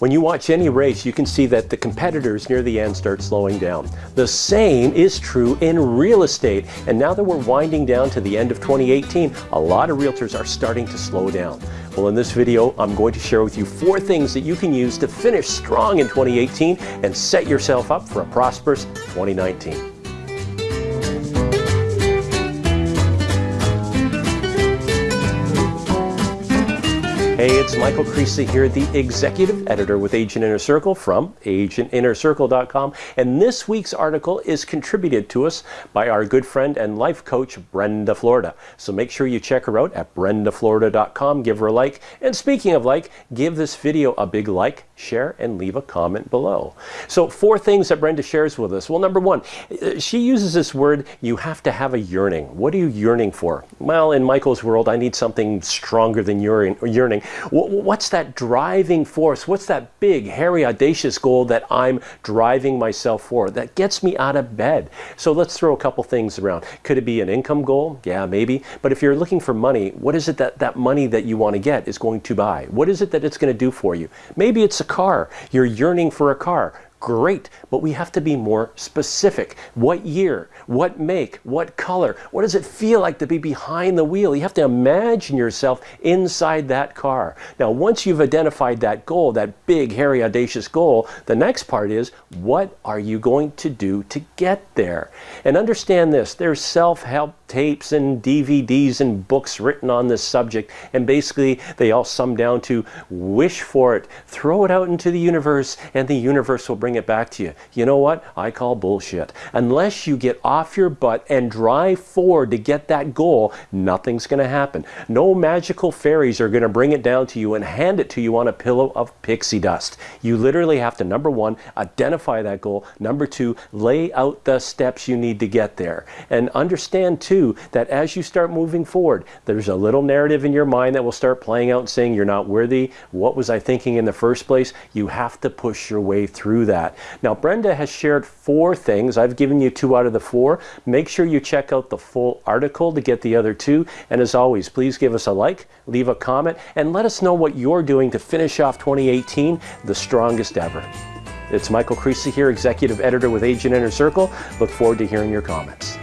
When you watch any race, you can see that the competitors near the end start slowing down. The same is true in real estate. And now that we're winding down to the end of 2018, a lot of realtors are starting to slow down. Well, in this video, I'm going to share with you four things that you can use to finish strong in 2018 and set yourself up for a prosperous 2019. Hey, it's Michael Creasy here, the executive editor with Agent Inner Circle from agentinnercircle.com. And this week's article is contributed to us by our good friend and life coach, Brenda Florida. So make sure you check her out at brendaflorida.com, give her a like. And speaking of like, give this video a big like, share, and leave a comment below. So, four things that Brenda shares with us. Well, number one, she uses this word, you have to have a yearning. What are you yearning for? Well, in Michael's world, I need something stronger than yearning. What's that driving force? What's that big, hairy, audacious goal that I'm driving myself for that gets me out of bed? So let's throw a couple things around. Could it be an income goal? Yeah, maybe. But if you're looking for money, what is it that that money that you want to get is going to buy? What is it that it's going to do for you? Maybe it's a car. You're yearning for a car great, but we have to be more specific. What year? What make? What color? What does it feel like to be behind the wheel? You have to imagine yourself inside that car. Now, once you've identified that goal, that big, hairy, audacious goal, the next part is what are you going to do to get there? And understand this there's self help tapes and DVDs and books written on this subject, and basically they all sum down to wish for it, throw it out into the universe, and the universe will bring it back to you. You know what? I call bullshit. Unless you get off your butt and drive forward to get that goal, nothing's going to happen. No magical fairies are going to bring it down to you and hand it to you on a pillow of pixie dust. You literally have to, number one, identify that goal. Number two, lay out the steps you need to get there. And understand, too, that as you start moving forward, there's a little narrative in your mind that will start playing out saying, You're not worthy. What was I thinking in the first place? You have to push your way through that. Now, Brenda has shared four things. I've given you two out of the four. Make sure you check out the full article to get the other two. And as always, please give us a like, leave a comment, and let us know what you're doing to finish off 2018 the strongest ever. It's Michael Creasy here, Executive Editor with Agent Inner Circle. Look forward to hearing your comments.